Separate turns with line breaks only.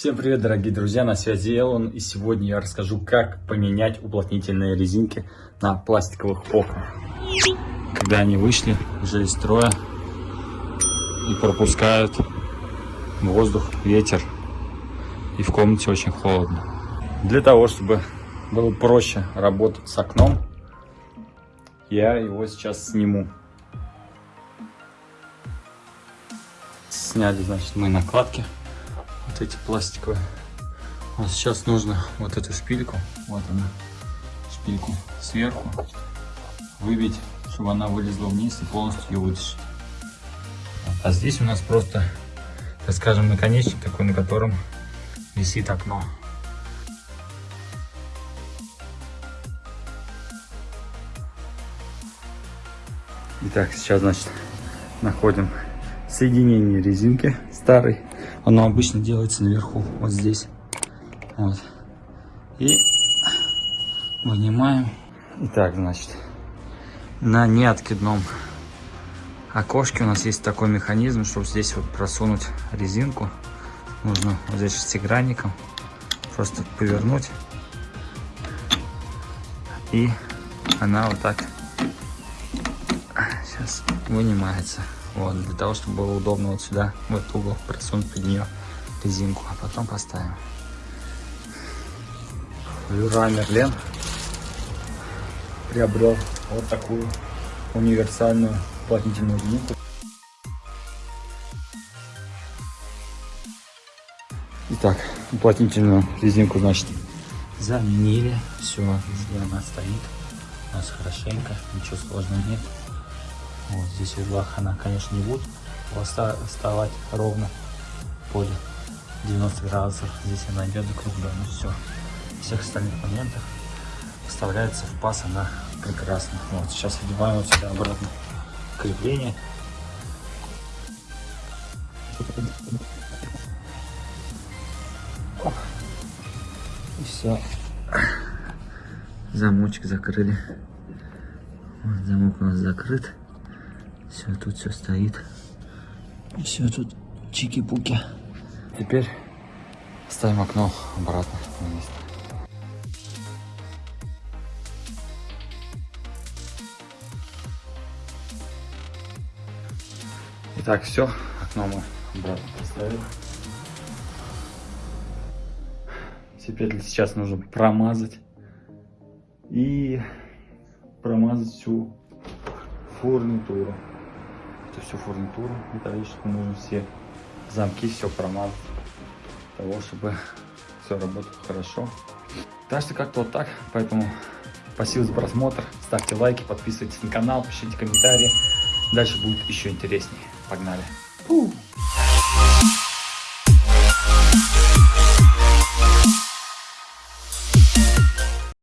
Всем привет, дорогие друзья, на связи Элон, и сегодня я расскажу, как поменять уплотнительные резинки на пластиковых окнах. Когда они вышли уже из строя и пропускают воздух, ветер, и в комнате очень холодно. Для того, чтобы было проще работать с окном, я его сейчас сниму. Сняли, значит, мы накладки эти пластиковые. Вот сейчас нужно вот эту шпильку, вот она, шпильку сверху выбить, чтобы она вылезла вниз и полностью ее вытащить. А здесь у нас просто, так скажем, наконечник такой, на котором висит окно. Итак, сейчас, значит, находим соединение резинки старой оно обычно делается наверху, вот здесь. Вот. И вынимаем. Итак, значит, на неоткидном окошке у нас есть такой механизм, чтобы здесь вот просунуть резинку. Нужно вот здесь шестигранником просто повернуть. И она вот так сейчас вынимается. Вот, для того, чтобы было удобно вот сюда, в этот угол, просунуть под нее резинку, а потом поставим. Люра Мерлен приобрел вот такую универсальную уплотнительную резинку. Итак, уплотнительную резинку, значит, заменили. Все, она стоит у нас хорошенько, ничего сложного нет. Вот здесь в углах она, конечно, не будет вставать ровно поле 90 градусов. Здесь она идет закруглена. Ну все. Всех остальных моментах вставляется в паз она прекрасно. Вот сейчас одеваем сюда обратно крепление. И все. Замочек закрыли. Вот, замок у нас закрыт. Все, тут все стоит. Все тут чики-пуки. Теперь ставим окно обратно на место. Итак, все, окно мы обратно поставили. Теперь сейчас нужно промазать и промазать всю фурнитуру это все фурнитура металлическую, нужно все замки, все промазать, того, чтобы все работало хорошо. Так что как-то вот так, поэтому спасибо за просмотр, ставьте лайки, подписывайтесь на канал, пишите комментарии, дальше будет еще интереснее. Погнали! Фу.